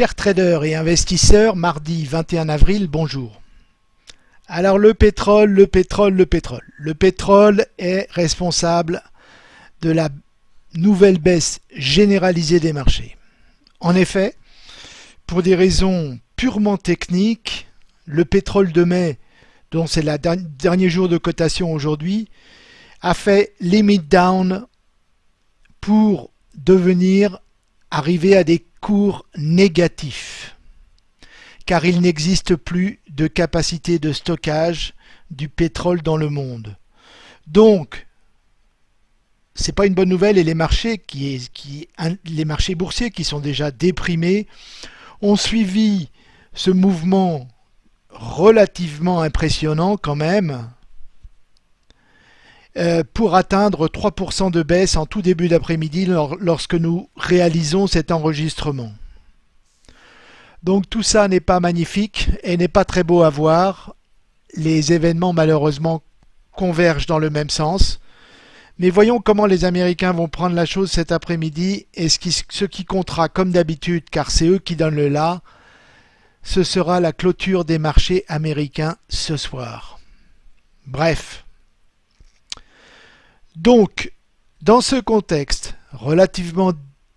Chers traders et investisseurs, mardi 21 avril, bonjour. Alors le pétrole, le pétrole, le pétrole. Le pétrole est responsable de la nouvelle baisse généralisée des marchés. En effet, pour des raisons purement techniques, le pétrole de mai, dont c'est le dernier jour de cotation aujourd'hui, a fait limit down pour devenir arriver à des cours négatifs car il n'existe plus de capacité de stockage du pétrole dans le monde. Donc, c'est pas une bonne nouvelle et les marchés, qui, les marchés boursiers qui sont déjà déprimés ont suivi ce mouvement relativement impressionnant quand même pour atteindre 3% de baisse en tout début d'après-midi lorsque nous réalisons cet enregistrement. Donc tout ça n'est pas magnifique et n'est pas très beau à voir. Les événements malheureusement convergent dans le même sens. Mais voyons comment les Américains vont prendre la chose cet après-midi et ce qui, ce qui comptera comme d'habitude, car c'est eux qui donnent le là, ce sera la clôture des marchés américains ce soir. Bref. Donc, dans ce contexte relativement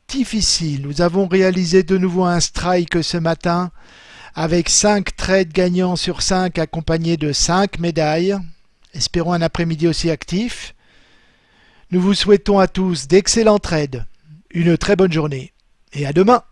difficile, nous avons réalisé de nouveau un strike ce matin avec 5 trades gagnants sur 5 accompagnés de 5 médailles. Espérons un après-midi aussi actif. Nous vous souhaitons à tous d'excellents trades, une très bonne journée et à demain